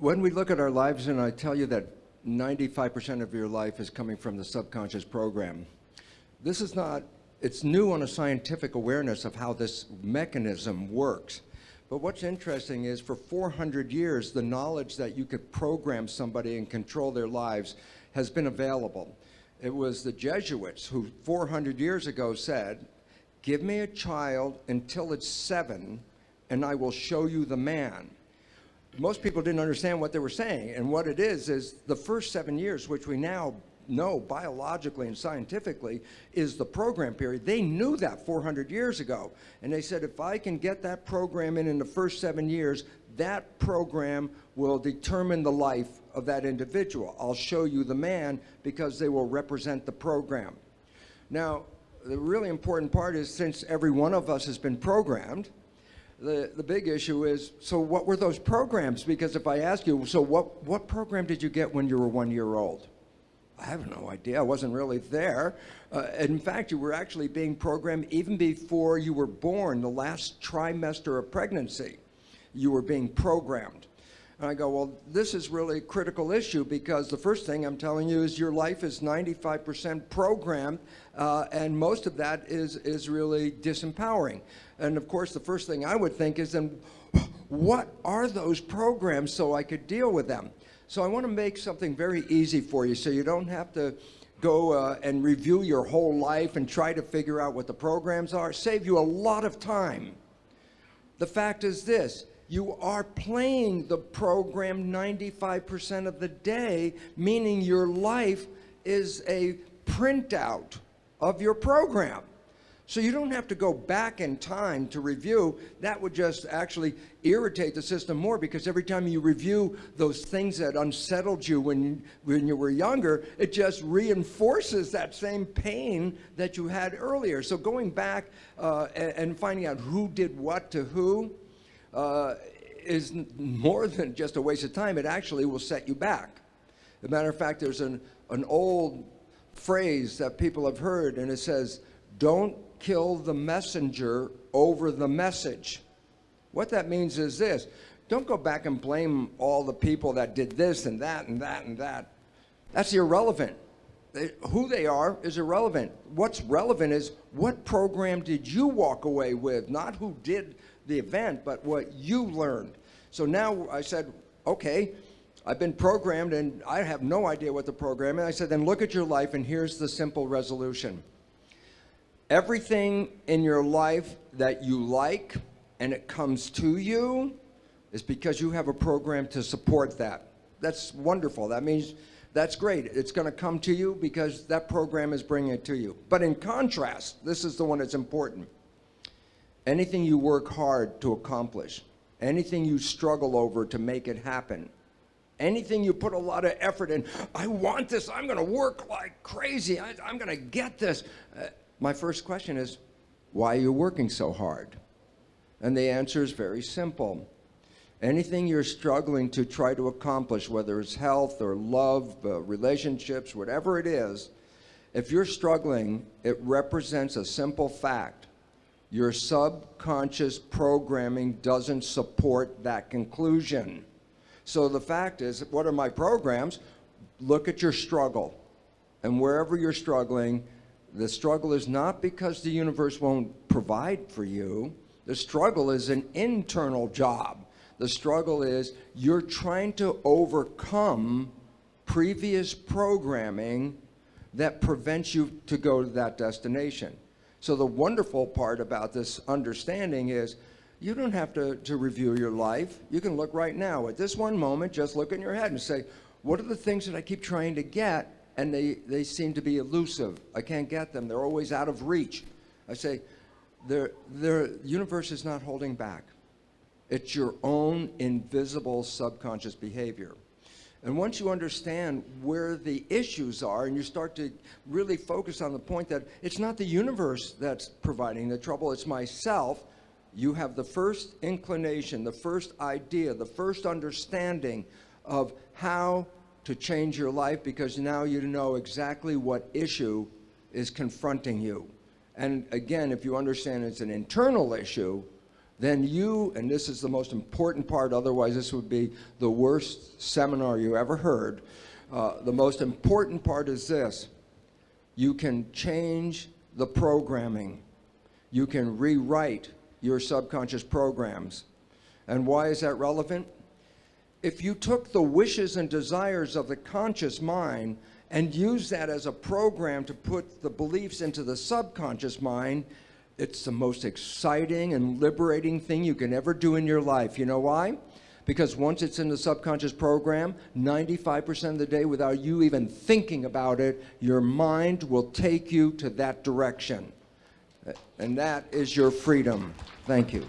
when we look at our lives, and I tell you that 95% of your life is coming from the subconscious program, this is not, it's new on a scientific awareness of how this mechanism works. But what's interesting is for 400 years, the knowledge that you could program somebody and control their lives has been available. It was the Jesuits who 400 years ago said, give me a child until it's seven and I will show you the man. Most people didn't understand what they were saying. And what it is, is the first seven years, which we now know biologically and scientifically is the program period. They knew that 400 years ago. And they said, if I can get that program in in the first seven years, that program will determine the life of that individual. I'll show you the man because they will represent the program. Now, the really important part is since every one of us has been programmed, the, the big issue is, so what were those programs? Because if I ask you, so what, what program did you get when you were one year old? I have no idea. I wasn't really there. Uh, in fact, you were actually being programmed even before you were born, the last trimester of pregnancy. You were being programmed. And I go, well, this is really a critical issue because the first thing I'm telling you is your life is 95% programmed, uh, and most of that is, is really disempowering. And of course, the first thing I would think is then, what are those programs so I could deal with them? So I want to make something very easy for you so you don't have to go uh, and review your whole life and try to figure out what the programs are. Save you a lot of time. The fact is this, you are playing the program 95% of the day, meaning your life is a printout of your program. So you don't have to go back in time to review. That would just actually irritate the system more because every time you review those things that unsettled you when, when you were younger, it just reinforces that same pain that you had earlier. So going back uh, and, and, finding out who did what to who uh, is more than just a waste of time. It actually will set you back. As a matter of fact, there's an, an old phrase that people have heard and it says, don't kill the messenger over the message. What that means is this, don't go back and blame all the people that did this and that and that and that. That's irrelevant. They, who they are is irrelevant. What's relevant is what program did you walk away with, not who did the event, but what you learned. So now I said, okay, I've been programmed and I have no idea what the program is. I said, then look at your life and here's the simple resolution. Everything in your life that you like and it comes to you is because you have a program to support that. That's wonderful. That means that's great. It's going to come to you because that program is bringing it to you. But in contrast, this is the one that's important. Anything you work hard to accomplish, anything you struggle over to make it happen, anything you put a lot of effort in, I want this, I'm going to work like crazy, I, am going to get this. Uh, my first question is, why are you working so hard? And the answer is very simple. Anything you're struggling to try to accomplish, whether it's health or love, uh, relationships, whatever it is, if you're struggling, it represents a simple fact. Your subconscious programming doesn't support that conclusion. So the fact is, what are my programs? Look at your struggle. And wherever you're struggling, the struggle is not because the universe won't provide for you. The struggle is an internal job. The struggle is you're trying to overcome previous programming that prevents you to go to that destination. So the wonderful part about this understanding is you don't have to, to review your life. You can look right now. At this one moment, just look in your head and say, what are the things that I keep trying to get and they, they seem to be elusive. I can't get them. They're always out of reach. I say, the universe is not holding back. It's your own invisible subconscious behavior. And once you understand where the issues are and you start to really focus on the point that it's not the universe that's providing the trouble, it's myself, you have the first inclination, the first idea, the first understanding of how to change your life because now you know exactly what issue is confronting you. And again, if you understand it's an internal issue, then you, and this is the most important part, otherwise this would be the worst seminar you ever heard. Uh, the most important part is this. You can change the programming. You can rewrite your subconscious programs. And why is that relevant? If you took the wishes and desires of the conscious mind and used that as a program to put the beliefs into the subconscious mind, it's the most exciting and liberating thing you can ever do in your life. You know why? Because once it's in the subconscious program, 95% of the day, without you even thinking about it, your mind will take you to that direction. And that is your freedom. Thank you.